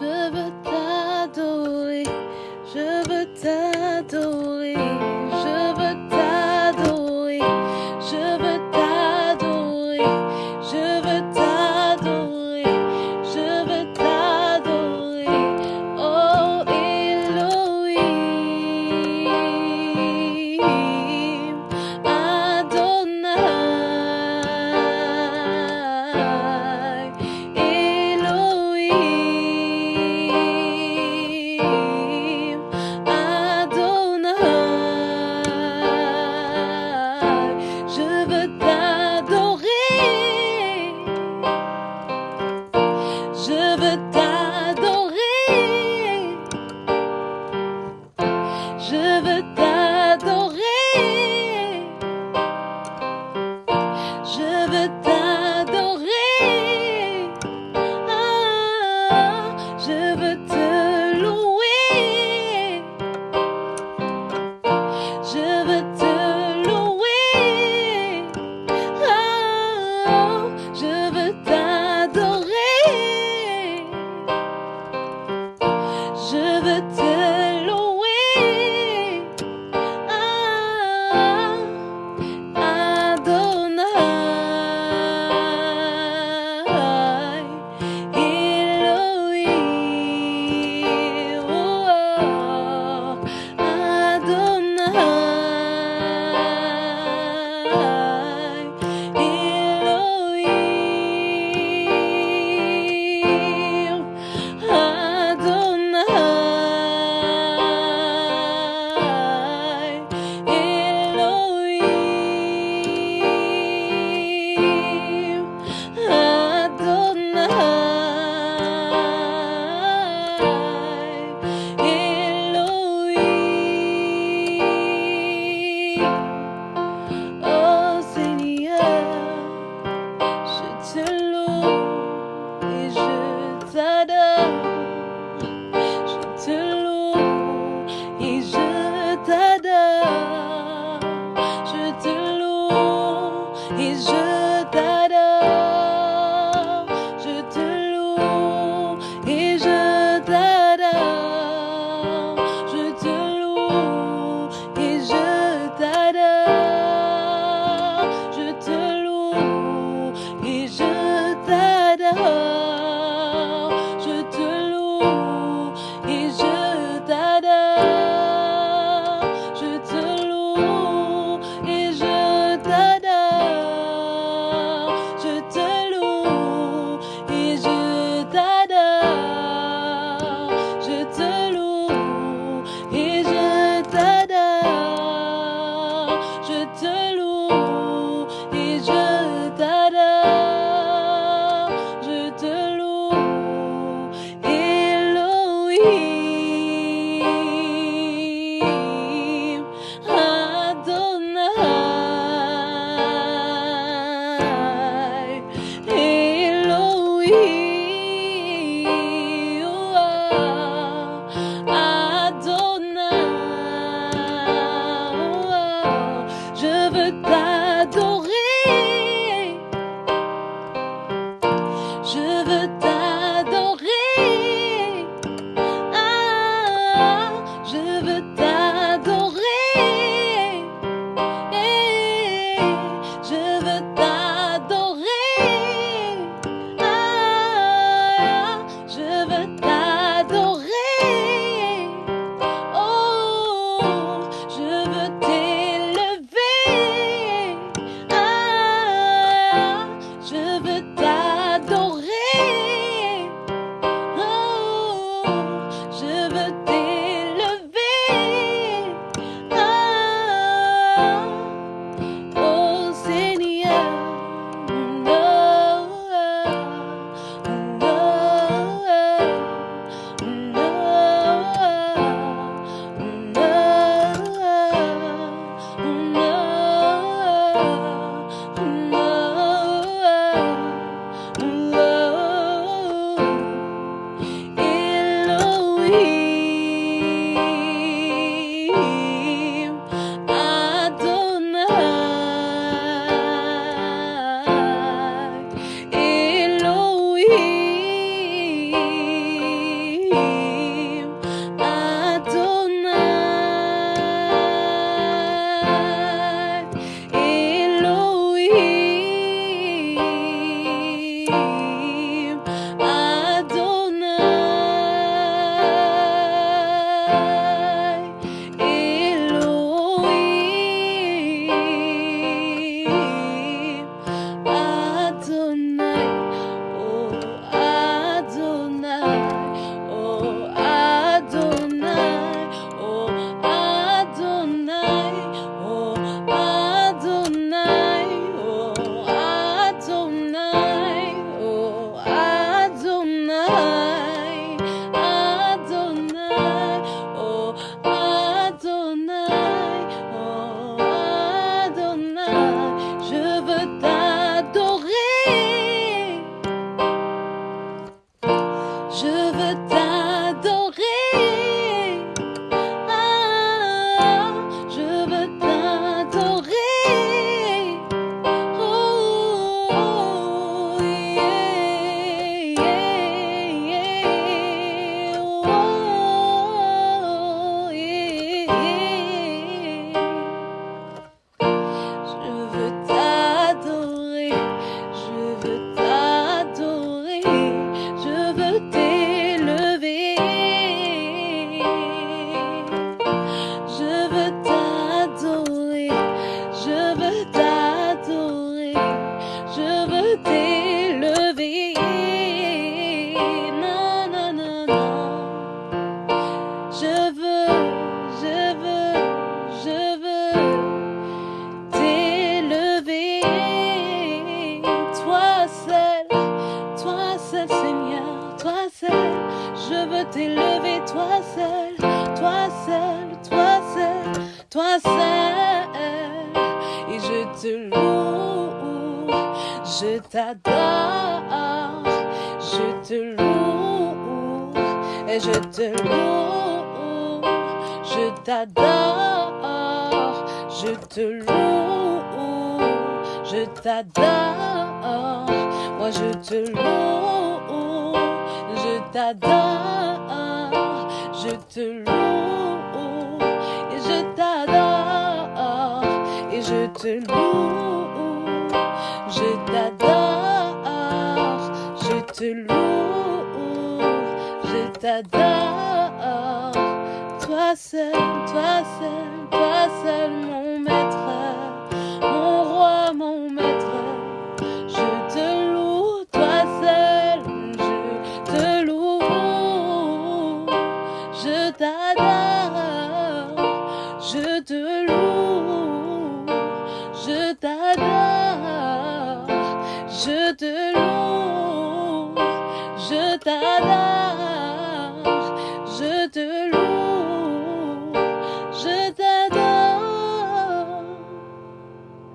Je veux good. 觉得 please. Toi seul. Et je te loue, je t'adore, je te loue, et je te loue, je t'adore, je te loue, je t'adore, moi je te loue, je t'adore, je te loue, je te loue, je t'adore, je te loue, je t'adore, toi seul, toi seul, toi seul, t'adore,